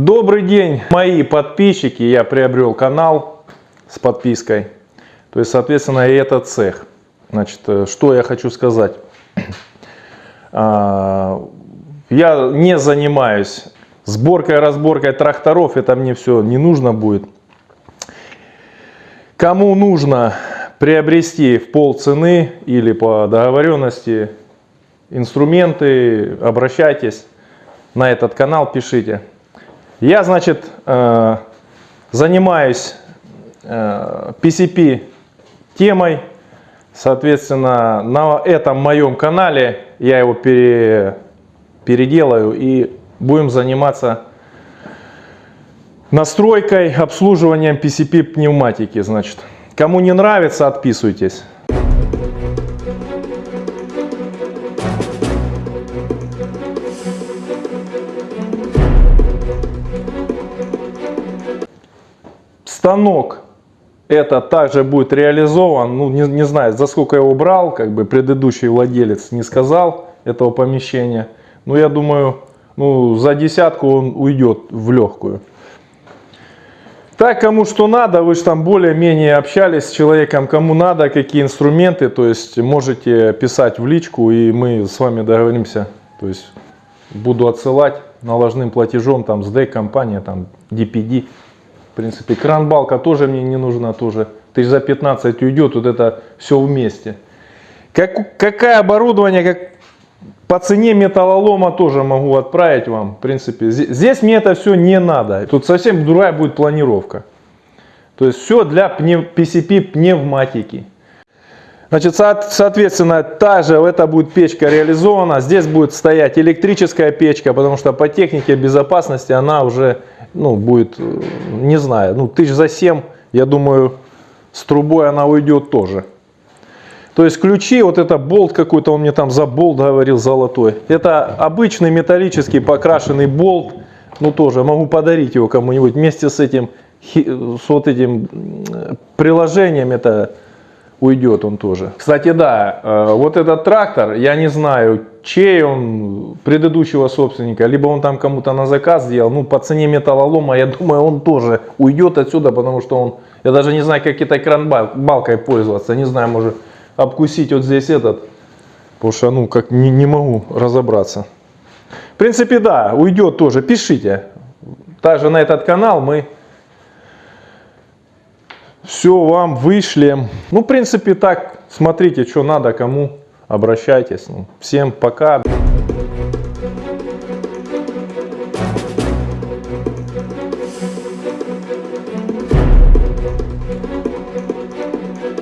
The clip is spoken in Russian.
Добрый день, мои подписчики. Я приобрел канал с подпиской. То есть, соответственно, и этот цех. Значит, э, что я хочу сказать. А, Я не занимаюсь сборкой, разборкой тракторов. Это мне все не нужно будет. Кому нужно приобрести в пол цены или по договоренности инструменты, обращайтесь на этот канал, пишите. Я, значит, э, занимаюсь э, PCP темой, соответственно, на этом моем канале я его пере, переделаю и будем заниматься настройкой, обслуживанием PCP пневматики, значит. Кому не нравится, отписывайтесь. Станок это также будет реализован, ну не, не знаю, за сколько его брал, как бы предыдущий владелец не сказал этого помещения. Но я думаю, ну за десятку он уйдет в легкую. Так, кому что надо, вы же там более-менее общались с человеком, кому надо, какие инструменты, то есть можете писать в личку, и мы с вами договоримся. То есть буду отсылать наложным платежом, там, с ДЭК компания, там, DPD. Принципе, кран-балка тоже мне не нужна, тоже. Тысяч за 15 уйдет, вот это все вместе. Как, какое оборудование, как по цене металлолома тоже могу отправить вам. В принципе, здесь мне это все не надо. Тут совсем другая будет планировка. То есть все для PCP пневматики. Значит, соответственно, та же эта будет печка реализована. Здесь будет стоять электрическая печка, потому что по технике безопасности она уже ну, будет, э, не знаю, ну, тысяч за 7, я думаю, с трубой она уйдет тоже. То есть ключи, вот это болт какой-то, он мне там за болт говорил золотой. Это обычный металлический покрашенный болт. Ну тоже могу подарить его кому-нибудь вместе с этим, с вот этим приложением. Это уйдет он тоже. Кстати, да, э, вот этот трактор, я не знаю, чей он, предыдущего собственника, либо он там кому-то на заказ сделал, ну, по цене металлолома, я думаю, он тоже уйдет отсюда, потому что он, я даже не знаю, как этой кран-балкой пользоваться, не знаю, может, обкусить вот здесь этот, потому что, ну, как не, не могу разобраться. В принципе, да, уйдет тоже, пишите. Также на этот канал мы все вам вышлем. Ну, в принципе, так, смотрите, что надо, кому обращайтесь. Ну, всем пока.